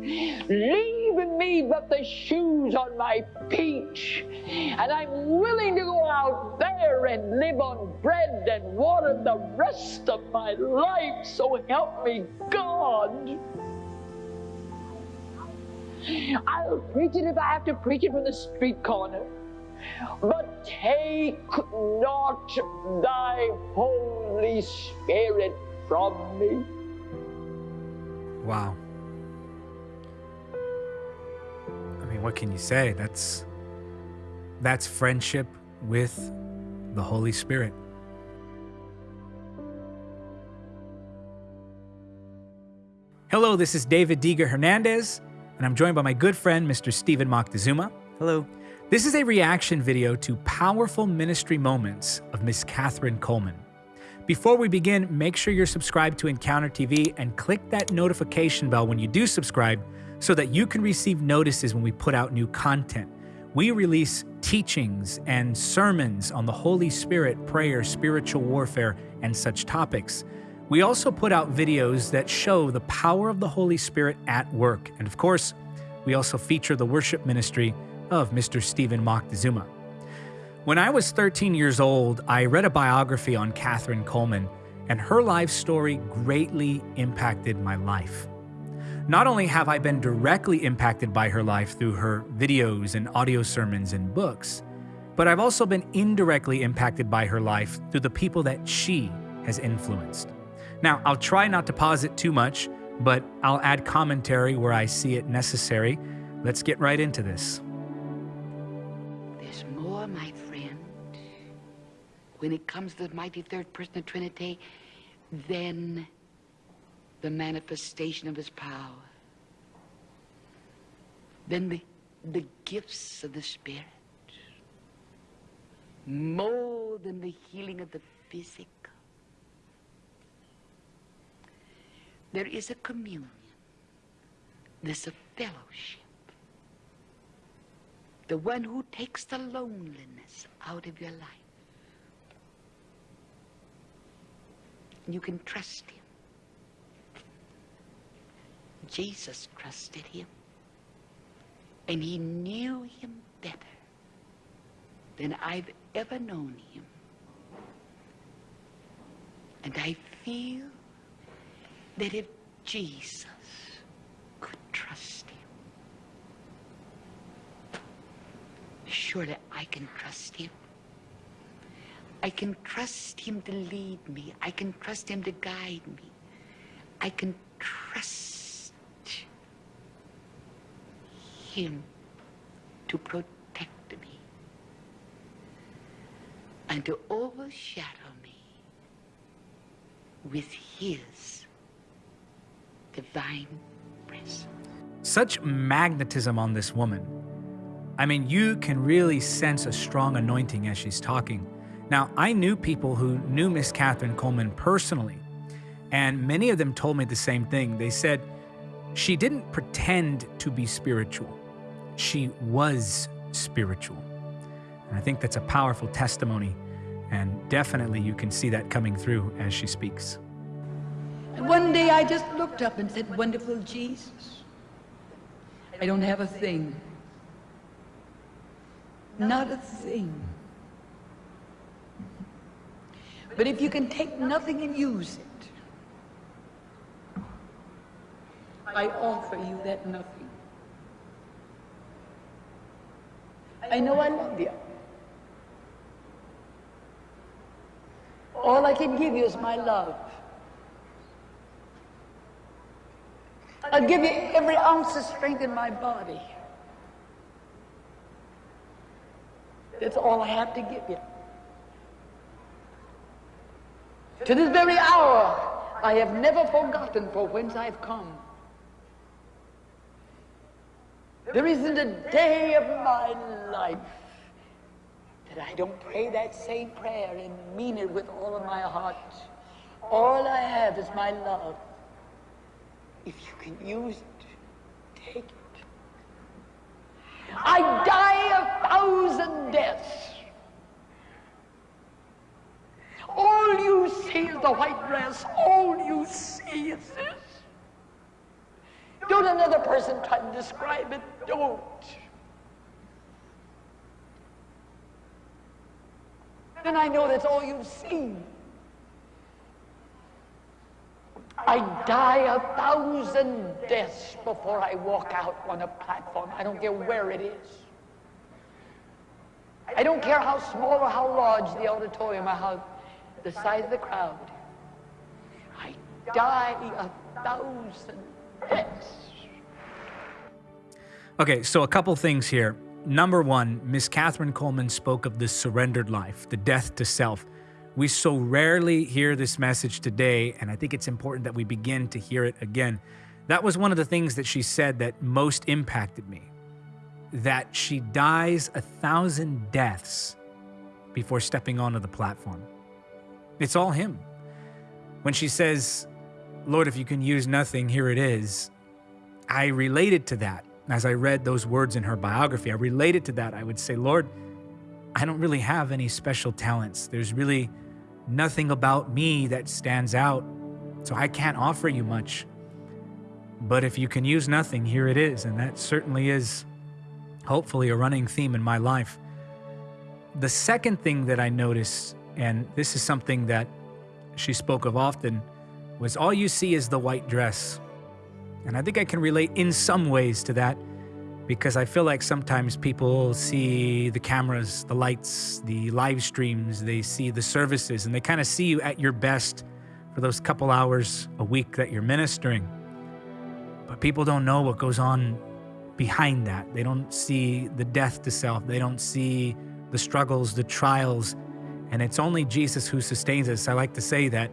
leaving me but the shoes on my feet. And I'm willing to go out there and live on bread and water the rest of my life. So help me, God. I'll preach it if I have to preach it from the street corner. But take not thy Holy Spirit from me. Wow. Mean, what can you say? That's that's friendship with the Holy Spirit. Hello, this is David Diga Hernandez, and I'm joined by my good friend, Mr. Stephen Moctezuma. Hello. This is a reaction video to powerful ministry moments of Miss Kathryn Kuhlman. Before we begin, make sure you're subscribed to Encounter TV and click that notification bell when you do subscribe so that you can receive notices when we put out new content. We release teachings and sermons on the Holy Spirit, prayer, spiritual warfare, and such topics. We also put out videos that show the power of the Holy Spirit at work. And of course, we also feature the worship ministry of Mr. Stephen Moctezuma. When I was 13 years old, I read a biography on Kathryn Kuhlman, and her life story greatly impacted my life. Not only have I been directly impacted by her life through her videos and audio sermons and books, but I've also been indirectly impacted by her life through the people that she has influenced. Now, I'll try not to pause it too much, but I'll add commentary where I see it necessary. Let's get right into this. There's more, my friend, when it comes to the mighty third person of Trinity than the manifestation of his power, Then the, the gifts of the Spirit, more than the healing of the physical. There is a communion. There's a fellowship. The one who takes the loneliness out of your life. You can trust him. Jesus trusted him. And he knew him better than I've ever known him. And I feel that if Jesus could trust him, surely I can trust him. I can trust him to lead me. I can trust him to guide me. I can trust him to protect me and to overshadow me with his divine presence. Such magnetism on this woman. I mean, you can really sense a strong anointing as she's talking. Now, I knew people who knew Miss Kathryn Kuhlman personally, and many of them told me the same thing. They said she didn't pretend to be spiritual, she was spiritual. And I think that's a powerful testimony, and definitely you can see that coming through as she speaks. And one day I just looked up and said, Wonderful Jesus, I don't have a thing. Not a thing. But if you can take nothing and use it, I offer you that nothing. I know I love you. All I can give you is my love. I'll give you every ounce of strength in my body. That's all I have to give you. To this very hour, I have never forgotten for whence I've come. There isn't a day of my life that I don't pray that same prayer and mean it with all of my heart. All I have is my love. If you can use it, take it. I die a thousand deaths. All you see is the white dress. All you see is this. Don't another person try to describe it. Don't. Then I know that's all you've seen. I die a thousand deaths before I walk out on a platform. I don't care where it is. I don't care how small or how large the auditorium or how the size of the crowd. I die a thousand. Okay, so a couple things here. Number one, Miss Kathryn Kuhlman spoke of the surrendered life, the death to self. We so rarely hear this message today, and I think it's important that we begin to hear it again. That was one of the things that she said that most impacted me that she dies a thousand deaths before stepping onto the platform. It's all Him. When she says, Lord, if you can use nothing, here it is, I related to that. As I read those words in her biography, I related to that. I would say, Lord, I don't really have any special talents. There's really nothing about me that stands out, so I can't offer you much. But if you can use nothing, here it is. And that certainly is hopefully a running theme in my life. The second thing that I noticed, and this is something that she spoke of often, was all you see is the white dress. And I think I can relate in some ways to that because I feel like sometimes people see the cameras, the lights, the live streams, they see the services, and they kind of see you at your best for those couple hours a week that you're ministering. But people don't know what goes on behind that. They don't see the death to self, they don't see the struggles, the trials, and it's only Jesus who sustains us. I like to say that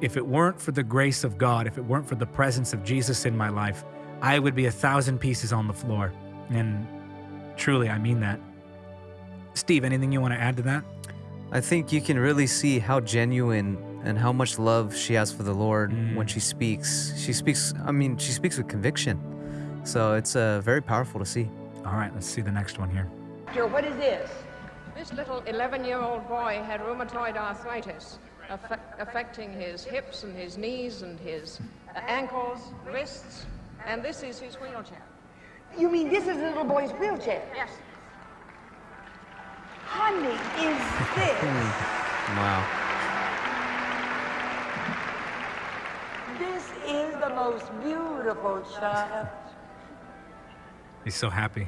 if it weren't for the grace of God, if it weren't for the presence of Jesus in my life, I would be a thousand pieces on the floor. And truly, I mean that. Steve, anything you want to add to that? I think you can really see how genuine and how much love she has for the Lord mm. when she speaks. She speaks, I mean, she speaks with conviction. So it's uh, very powerful to see. All right, let's see the next one here. What is this? This little 11 year old boy had rheumatoid arthritis affecting his hips and his knees and his ankles, wrists, and this is his wheelchair. You mean this is the little boy's wheelchair? Yes. Honey, is this? wow. This is the most beautiful child. He's so happy.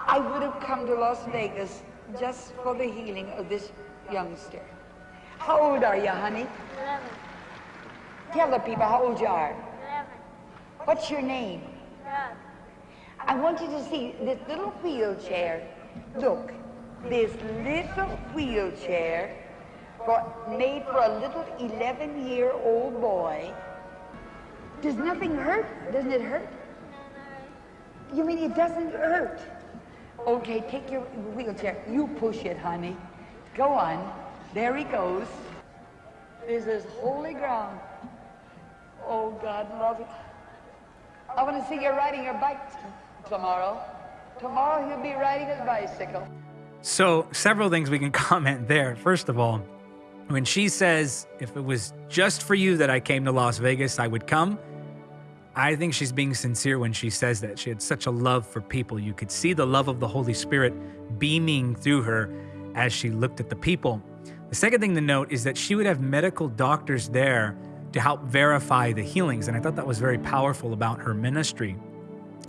I would have come to Las Vegas just for the healing of this youngster. How old are you, honey? Eleven. Tell the people how old you are. Eleven. What's your name? Doug. I want you to see this little wheelchair. Look, this little wheelchair for, made for a little 11-year-old boy. Does nothing hurt? Doesn't it hurt? No. You mean it doesn't hurt? Okay, take your wheelchair. You push it, honey. Go on. There he goes. This is holy ground. Oh, God love it. I want to see you riding your bike tomorrow. Tomorrow he'll be riding his bicycle. So, several things we can comment there. First of all, when she says, if it was just for you that I came to Las Vegas, I would come. I think she's being sincere when she says that. She had such a love for people. You could see the love of the Holy Spirit beaming through her as she looked at the people. The second thing to note is that she would have medical doctors there to help verify the healings. And I thought that was very powerful about her ministry.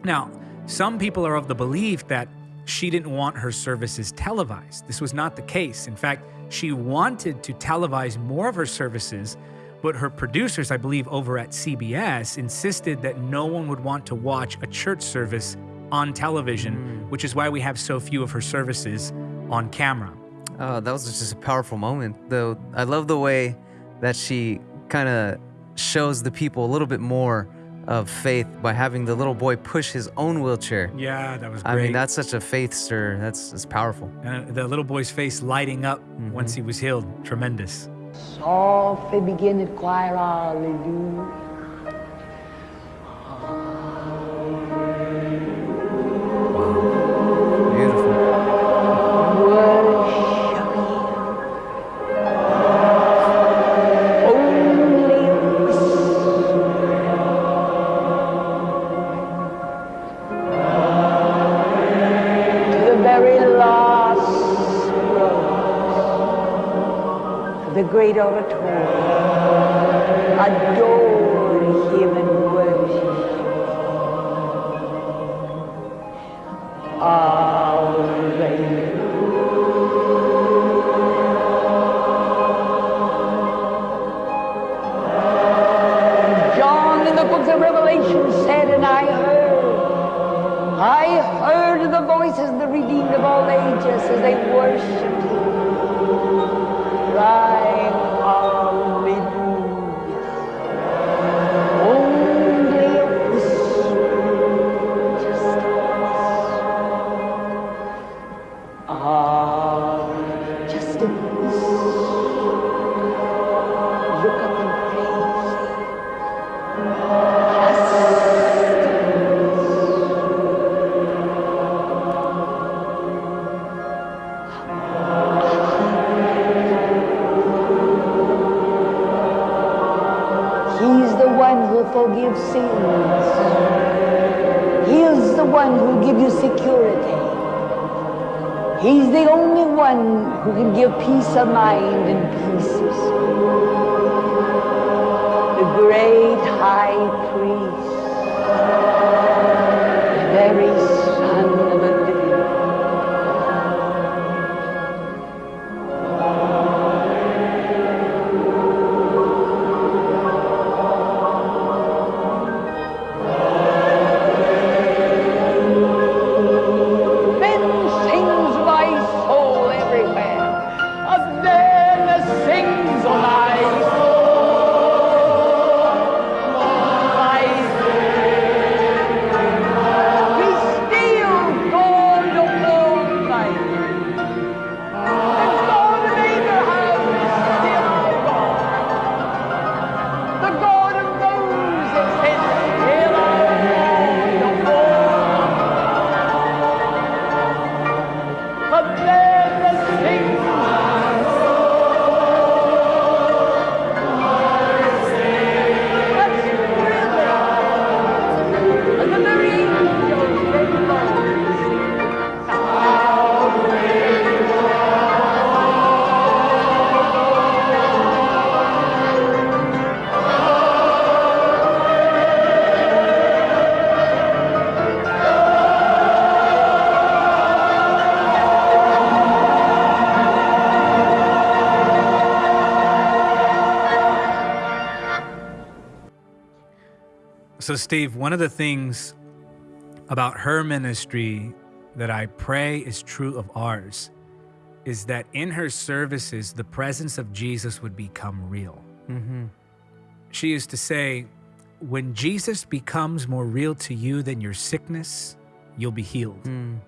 Now, some people are of the belief that she didn't want her services televised. This was not the case. In fact, she wanted to televise more of her services, but her producers, I believe, over at CBS, insisted that no one would want to watch a church service on television, mm. which is why we have so few of her services on camera. Oh, that was just a powerful moment, though. I love the way that she kind of shows the people a little bit more of faith by having the little boy push his own wheelchair. Yeah, that was great. I mean, that's such a faith stir. That's, that's powerful. And uh, the little boy's face lighting up mm-hmm. once he was healed. Tremendous. Softly begin to choir, hallelujah. The great forgives sins. He is the one who gives you security. He's the only one who can give peace of mind and pieces. The great high priest, the very So, Steve, one of the things about her ministry that I pray is true of ours is that in her services, the presence of Jesus would become real. Mm-hmm. She used to say, when Jesus becomes more real to you than your sickness, you'll be healed. Mm.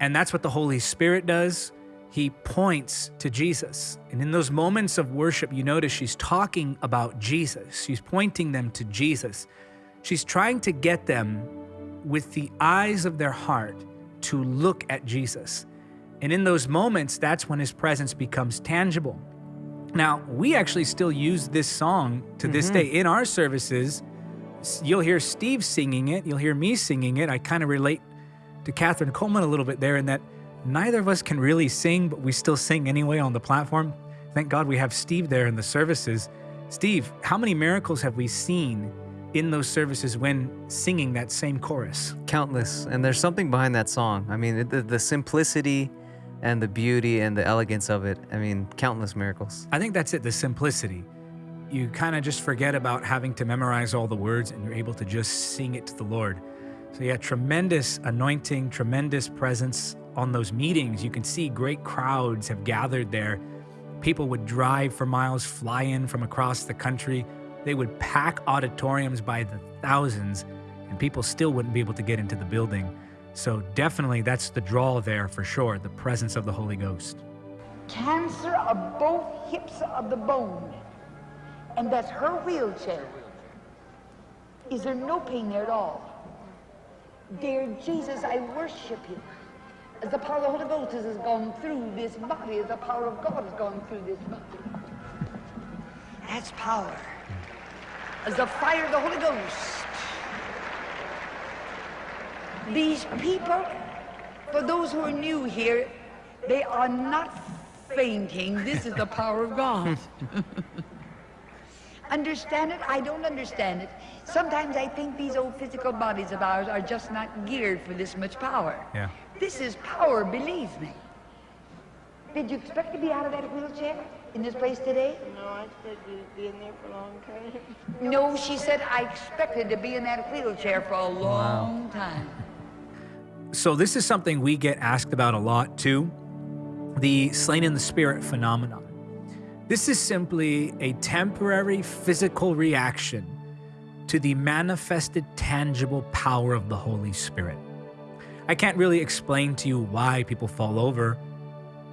And that's what the Holy Spirit does. He points to Jesus. And in those moments of worship, you notice she's talking about Jesus. She's pointing them to Jesus. She's trying to get them with the eyes of their heart to look at Jesus. And in those moments, that's when his presence becomes tangible. Now, we actually still use this song to this mm-hmm. day in our services. You'll hear Steve singing it, you'll hear me singing it. I kind of relate to Kathryn Kuhlman a little bit there in that neither of us can really sing, but we still sing anyway on the platform. Thank God we have Steve there in the services. Steve, how many miracles have we seen in those services when singing that same chorus? Countless. And there's something behind that song. I mean, the, the simplicity and the beauty and the elegance of it. I mean, countless miracles. I think that's it, the simplicity. You kind of just forget about having to memorize all the words and you're able to just sing it to the Lord. So, yeah, tremendous anointing, tremendous presence on those meetings. You can see great crowds have gathered there. People would drive for miles, fly in from across the country. They would pack auditoriums by the thousands, and people still wouldn't be able to get into the building. So, definitely, that's the draw there for sure the presence of the Holy Ghost. cancer of both hips of the bone, and that's her wheelchair. Is there no pain there at all? Dear Jesus, I worship you. As the power of the Holy Ghost has gone through this body, as the power of God has gone through this body. That's power. As the fire of the Holy Ghost. These people, for those who are new here, they are not fainting. This is the power of God. understand it? I don't understand it. Sometimes I think these old physical bodies of ours are just not geared for this much power. Yeah. This is power, believe me. Did you expect to be out of that wheelchair in this place today? No, I expected to be in there for a long time. No, she said, I expected to be in that wheelchair for a long time. So, this is something we get asked about a lot too the slain in the spirit phenomenon. This is simply a temporary physical reaction to the manifested tangible power of the Holy Spirit. I can't really explain to you why people fall over,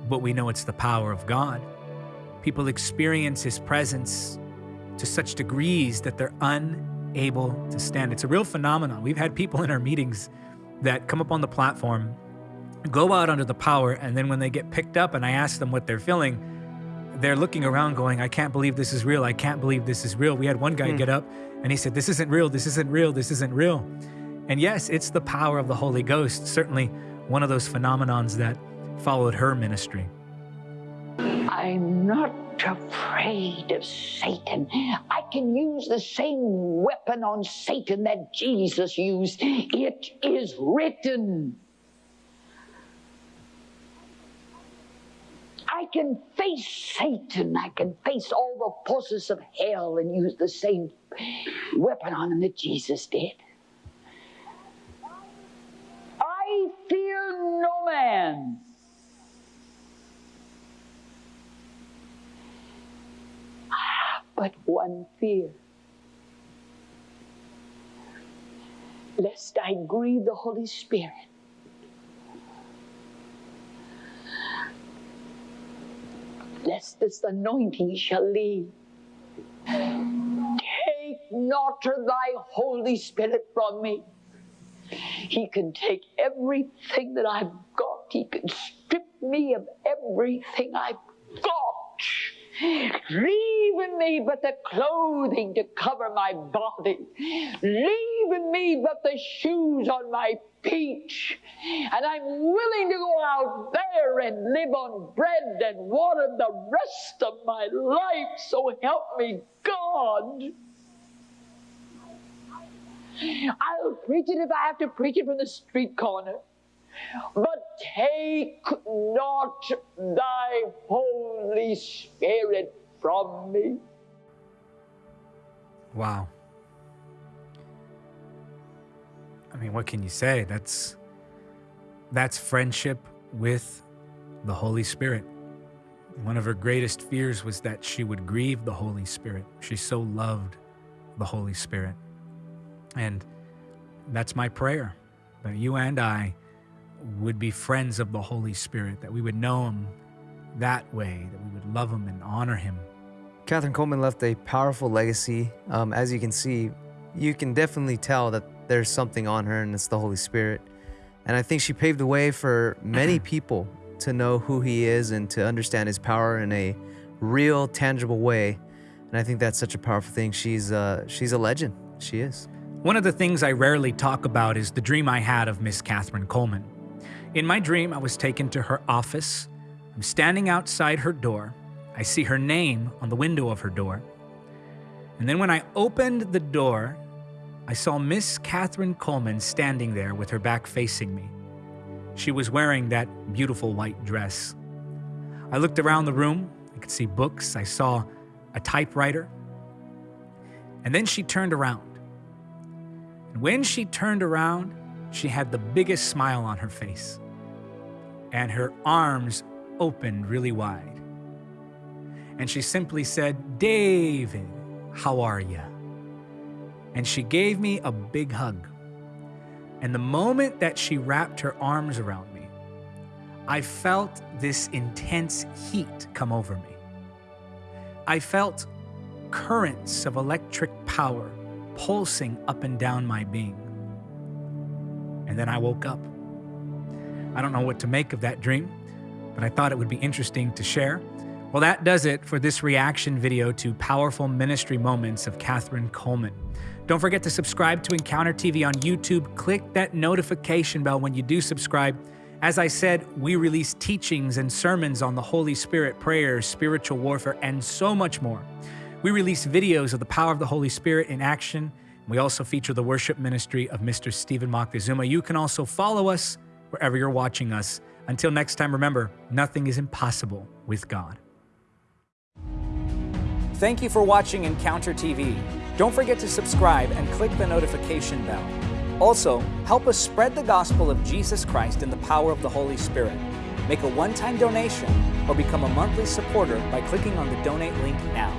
but we know it's the power of God. People experience His presence to such degrees that they're unable to stand. It's a real phenomenon. We've had people in our meetings that come up on the platform, go out under the power, and then when they get picked up and I ask them what they're feeling, they're looking around going, I can't believe this is real. I can't believe this is real. We had one guy hmm. get up and he said, This isn't real. This isn't real. This isn't real. And yes, it's the power of the Holy Ghost, certainly one of those phenomenons that followed her ministry. I'm not afraid of Satan. I can use the same weapon on Satan that Jesus used. It is written. I can face Satan. I can face all the forces of hell and use the same weapon on him that Jesus did. I fear no man. But one fear. Lest I grieve the Holy Spirit. Lest this anointing shall leave. Take not thy Holy Spirit from me. He can take everything that I've got. He can strip me of everything I've. Leave in me but the clothing to cover my body. Leave in me but the shoes on my feet. And I'm willing to go out there and live on bread and water the rest of my life. So help me, God. I'll preach it if I have to preach it from the street corner. But take not thy Holy Spirit from me. Wow. I mean, what can you say? That's that's friendship with the Holy Spirit. One of her greatest fears was that she would grieve the Holy Spirit. She so loved the Holy Spirit. And that's my prayer that you and I would be friends of the Holy Spirit, that we would know Him that way, that we would love Him and honor Him. Kathryn Kuhlman left a powerful legacy. Um, as you can see, you can definitely tell that there's something on her, and it's the Holy Spirit. And I think she paved the way for many people to know who He is and to understand His power in a real, tangible way. And I think that's such a powerful thing. She's uh, she's a legend. She is. One of the things I rarely talk about is the dream I had of Miss Kathryn Kuhlman. In my dream, I was taken to her office. I'm standing outside her door. I see her name on the window of her door. And then when I opened the door, I saw Miss Kathryn Kuhlman standing there with her back facing me. She was wearing that beautiful white dress. I looked around the room. I could see books. I saw a typewriter. And then she turned around. And when she turned around, she had the biggest smile on her face. And her arms opened really wide. And she simply said, David, how are you? And she gave me a big hug. And the moment that she wrapped her arms around me, I felt this intense heat come over me. I felt currents of electric power pulsing up and down my being. And then I woke up. I don't know what to make of that dream, but I thought it would be interesting to share. Well, that does it for this reaction video to powerful ministry moments of Kathryn Kuhlman. Don't forget to subscribe to Encounter TV on YouTube. Click that notification bell when you do subscribe As I said, we release teachings and sermons on the Holy Spirit, prayers, spiritual warfare, and so much more. We release videos of the power of the Holy Spirit in action. We also feature the worship ministry of Mr. Stephen Moctezuma. You can also follow us wherever you're watching us. Until next time, remember, nothing is impossible with God. Thank you for watching Encounter TV. Don't forget to subscribe and click the notification bell. Also, help us spread the gospel of Jesus Christ in the power of the Holy Spirit. Make a one time donation or become a monthly supporter by clicking on the donate link now.